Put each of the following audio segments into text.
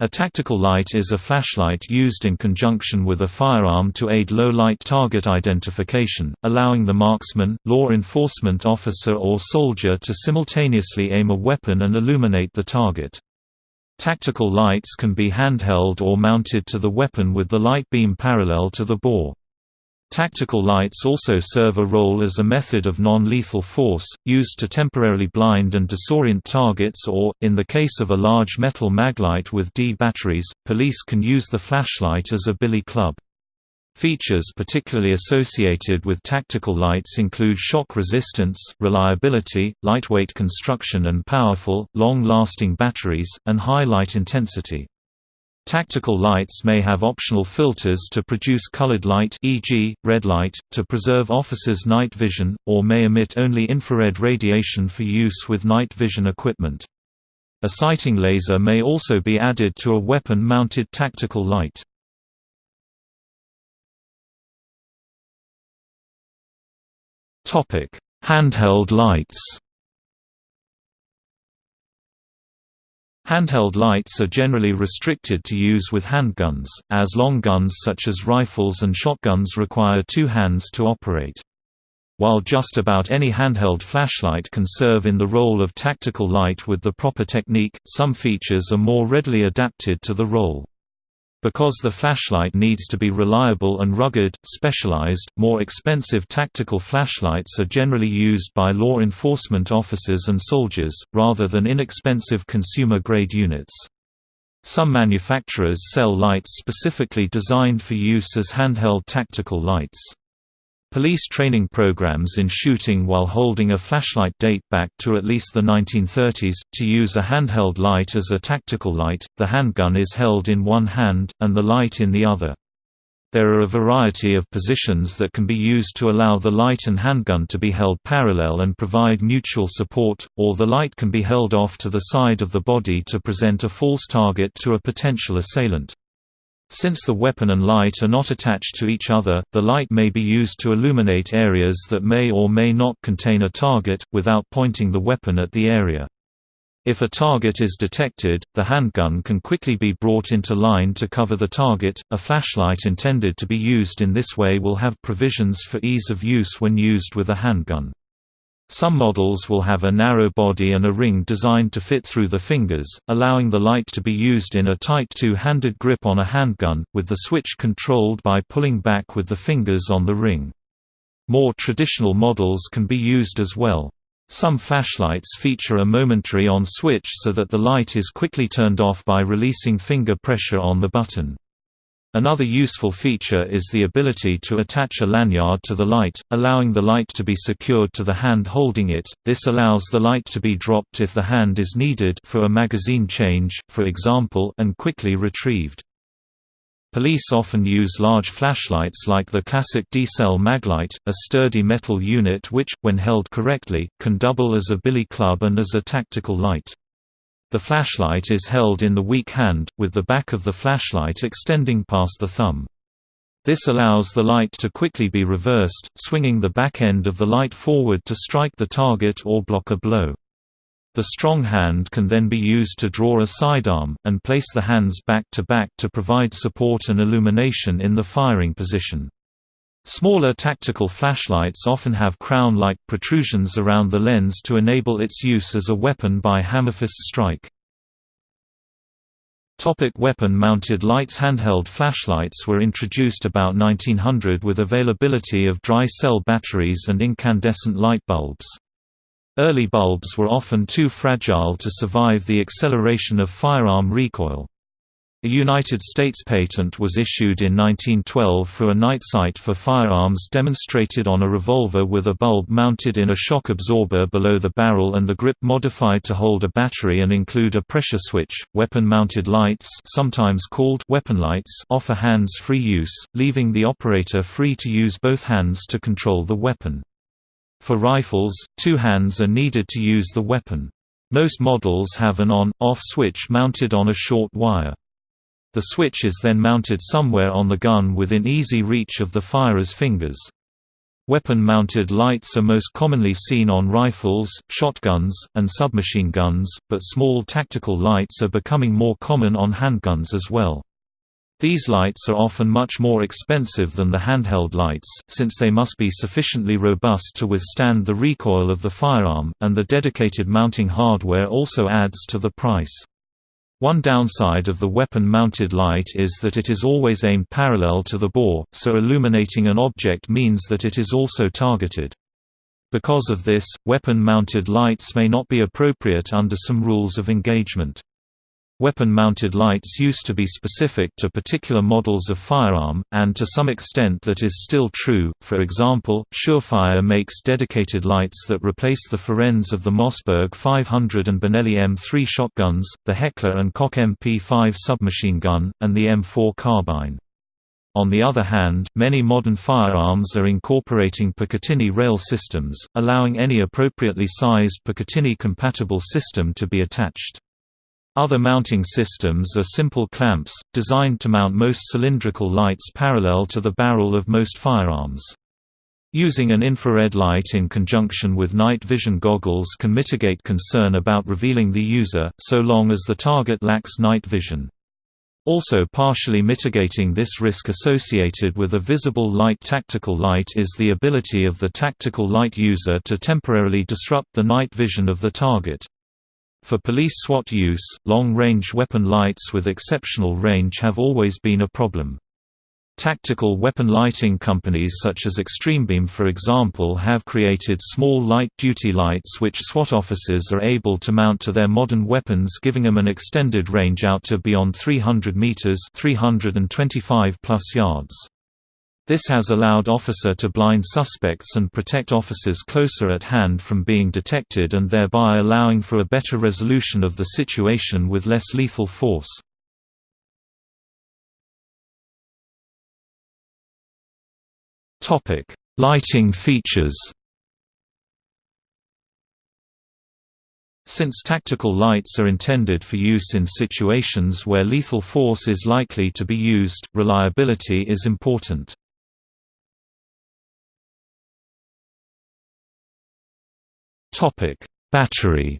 A tactical light is a flashlight used in conjunction with a firearm to aid low-light target identification, allowing the marksman, law enforcement officer or soldier to simultaneously aim a weapon and illuminate the target. Tactical lights can be handheld or mounted to the weapon with the light beam parallel to the bore. Tactical lights also serve a role as a method of non-lethal force, used to temporarily blind and disorient targets or, in the case of a large metal maglite with D batteries, police can use the flashlight as a billy club. Features particularly associated with tactical lights include shock resistance, reliability, lightweight construction and powerful, long-lasting batteries, and high light intensity. Tactical lights may have optional filters to produce colored light e.g., red light, to preserve officers' night vision, or may emit only infrared radiation for use with night vision equipment. A sighting laser may also be added to a weapon-mounted tactical light. Handheld lights Handheld lights are generally restricted to use with handguns, as long guns such as rifles and shotguns require two hands to operate. While just about any handheld flashlight can serve in the role of tactical light with the proper technique, some features are more readily adapted to the role. Because the flashlight needs to be reliable and rugged, specialized, more expensive tactical flashlights are generally used by law enforcement officers and soldiers, rather than inexpensive consumer-grade units. Some manufacturers sell lights specifically designed for use as handheld tactical lights. Police training programs in shooting while holding a flashlight date back to at least the 1930s. To use a handheld light as a tactical light, the handgun is held in one hand, and the light in the other. There are a variety of positions that can be used to allow the light and handgun to be held parallel and provide mutual support, or the light can be held off to the side of the body to present a false target to a potential assailant. Since the weapon and light are not attached to each other, the light may be used to illuminate areas that may or may not contain a target, without pointing the weapon at the area. If a target is detected, the handgun can quickly be brought into line to cover the target. A flashlight intended to be used in this way will have provisions for ease of use when used with a handgun. Some models will have a narrow body and a ring designed to fit through the fingers, allowing the light to be used in a tight two-handed grip on a handgun, with the switch controlled by pulling back with the fingers on the ring. More traditional models can be used as well. Some flashlights feature a momentary on switch so that the light is quickly turned off by releasing finger pressure on the button. Another useful feature is the ability to attach a lanyard to the light, allowing the light to be secured to the hand holding it. This allows the light to be dropped if the hand is needed for a magazine change, for example, and quickly retrieved. Police often use large flashlights like the classic D-cell maglite, a sturdy metal unit which, when held correctly, can double as a billy club and as a tactical light. The flashlight is held in the weak hand, with the back of the flashlight extending past the thumb. This allows the light to quickly be reversed, swinging the back end of the light forward to strike the target or block a blow. The strong hand can then be used to draw a sidearm, and place the hands back to back to provide support and illumination in the firing position. Smaller tactical flashlights often have crown-like protrusions around the lens to enable its use as a weapon by hammerfist strike. Weapon-mounted lights Handheld flashlights were introduced about 1900 with availability of dry-cell batteries and incandescent light bulbs. Early bulbs were often too fragile to survive the acceleration of firearm recoil. A United States patent was issued in 1912 for a night sight for firearms demonstrated on a revolver with a bulb mounted in a shock absorber below the barrel and the grip modified to hold a battery and include a pressure switch. Weapon-mounted lights, sometimes called weapon lights, offer hands-free use, leaving the operator free to use both hands to control the weapon. For rifles, two hands are needed to use the weapon. Most models have an on-off switch mounted on a short wire. The switch is then mounted somewhere on the gun within easy reach of the firer's fingers. Weapon-mounted lights are most commonly seen on rifles, shotguns, and submachine guns, but small tactical lights are becoming more common on handguns as well. These lights are often much more expensive than the handheld lights, since they must be sufficiently robust to withstand the recoil of the firearm, and the dedicated mounting hardware also adds to the price. One downside of the weapon-mounted light is that it is always aimed parallel to the bore, so illuminating an object means that it is also targeted. Because of this, weapon-mounted lights may not be appropriate under some rules of engagement. Weapon-mounted lights used to be specific to particular models of firearm, and to some extent that is still true, for example, Surefire makes dedicated lights that replace the forends of the Mossberg 500 and Benelli M3 shotguns, the Heckler & Koch MP5 submachine gun, and the M4 carbine. On the other hand, many modern firearms are incorporating Picatinny rail systems, allowing any appropriately sized Picatinny-compatible system to be attached. Other mounting systems are simple clamps, designed to mount most cylindrical lights parallel to the barrel of most firearms. Using an infrared light in conjunction with night vision goggles can mitigate concern about revealing the user, so long as the target lacks night vision. Also partially mitigating this risk associated with a visible light tactical light is the ability of the tactical light user to temporarily disrupt the night vision of the target. For police SWAT use, long-range weapon lights with exceptional range have always been a problem. Tactical weapon lighting companies such as Extremebeam for example have created small light-duty lights which SWAT officers are able to mount to their modern weapons giving them an extended range out to beyond 300 meters 325 plus yards. This has allowed officer to blind suspects and protect officers closer at hand from being detected and thereby allowing for a better resolution of the situation with less lethal force. Lighting features Since tactical lights are intended for use in situations where lethal force is likely to be used, reliability is important. Topic: Battery.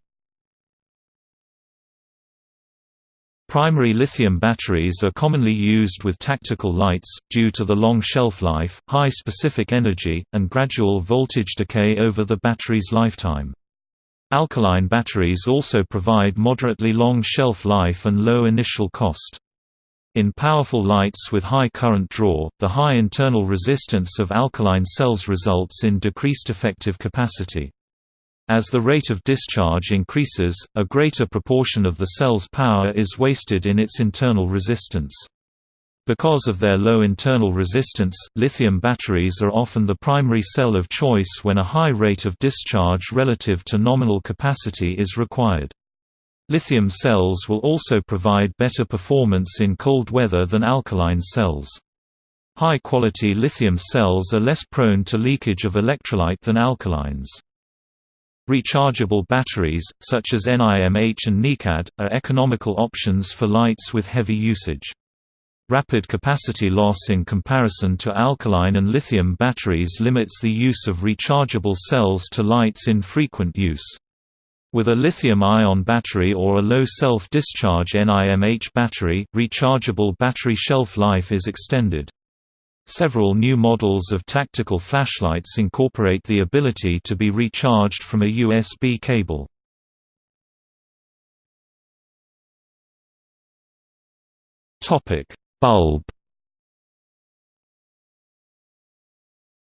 Primary lithium batteries are commonly used with tactical lights, due to the long shelf life, high specific energy, and gradual voltage decay over the battery's lifetime. Alkaline batteries also provide moderately long shelf life and low initial cost. In powerful lights with high current draw, the high internal resistance of alkaline cells results in decreased effective capacity. As the rate of discharge increases, a greater proportion of the cell's power is wasted in its internal resistance. Because of their low internal resistance, lithium batteries are often the primary cell of choice when a high rate of discharge relative to nominal capacity is required. Lithium cells will also provide better performance in cold weather than alkaline cells. High-quality lithium cells are less prone to leakage of electrolyte than alkalines. Rechargeable batteries, such as NIMH and NiCad, are economical options for lights with heavy usage. Rapid capacity loss in comparison to alkaline and lithium batteries limits the use of rechargeable cells to lights in frequent use. With a lithium-ion battery or a low self-discharge NIMH battery, rechargeable battery shelf life is extended. Several new models of tactical flashlights incorporate the ability to be recharged from a USB cable. Bulb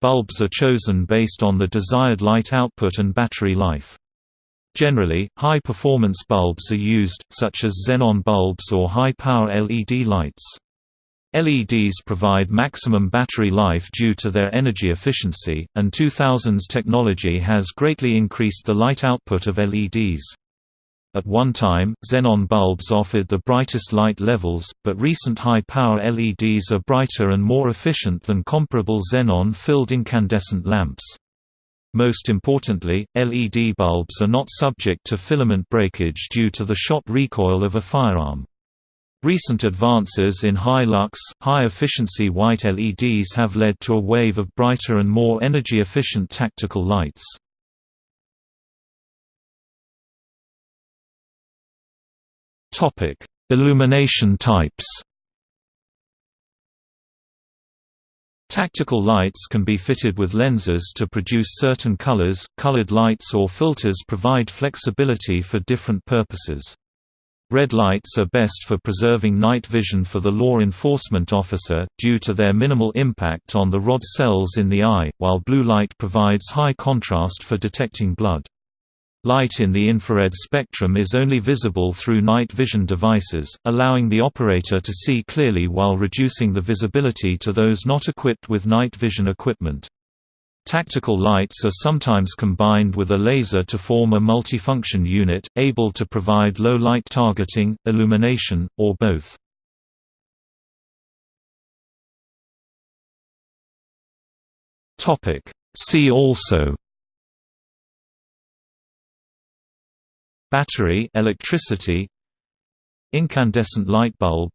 Bulbs are chosen based on the desired light output and battery life. Generally, high-performance bulbs are used, such as xenon bulbs or high-power LED lights. LEDs provide maximum battery life due to their energy efficiency, and 2000s technology has greatly increased the light output of LEDs. At one time, xenon bulbs offered the brightest light levels, but recent high-power LEDs are brighter and more efficient than comparable xenon-filled incandescent lamps. Most importantly, LED bulbs are not subject to filament breakage due to the shot recoil of a firearm. Recent advances in high-lux, high-efficiency white LEDs have led to a wave of brighter and more energy-efficient tactical lights. Illumination types Tactical lights can be fitted with lenses to produce certain colors. Colored lights or filters provide flexibility for different purposes. Red lights are best for preserving night vision for the law enforcement officer, due to their minimal impact on the rod cells in the eye, while blue light provides high contrast for detecting blood. Light in the infrared spectrum is only visible through night vision devices, allowing the operator to see clearly while reducing the visibility to those not equipped with night vision equipment. Tactical lights are sometimes combined with a laser to form a multifunction unit, able to provide low light targeting, illumination, or both. See also Battery electricity Incandescent light bulb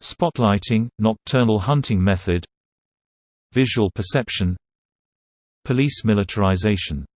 Spotlighting – nocturnal hunting method Visual perception Police militarization